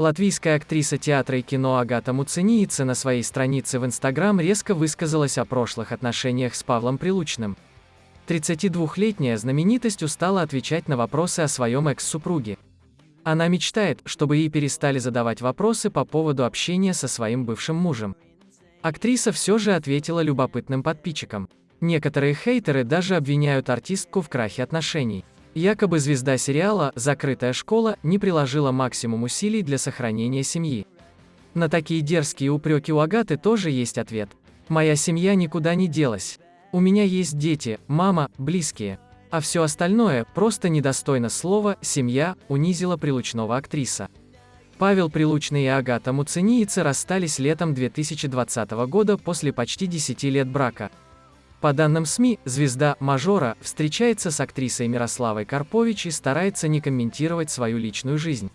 Латвийская актриса театра и кино Агата Муцениица на своей странице в Инстаграм резко высказалась о прошлых отношениях с Павлом Прилучным. 32-летняя знаменитость устала отвечать на вопросы о своем экс-супруге. Она мечтает, чтобы ей перестали задавать вопросы по поводу общения со своим бывшим мужем. Актриса все же ответила любопытным подписчикам. Некоторые хейтеры даже обвиняют артистку в крахе отношений. Якобы звезда сериала «Закрытая школа» не приложила максимум усилий для сохранения семьи. На такие дерзкие упреки у Агаты тоже есть ответ. «Моя семья никуда не делась. У меня есть дети, мама, близкие. А все остальное просто недостойно слова «семья», унизила Прилучного актриса. Павел Прилучный и Агата Муцениицы расстались летом 2020 года после почти 10 лет брака. По данным СМИ, звезда «Мажора» встречается с актрисой Мирославой Карпович и старается не комментировать свою личную жизнь.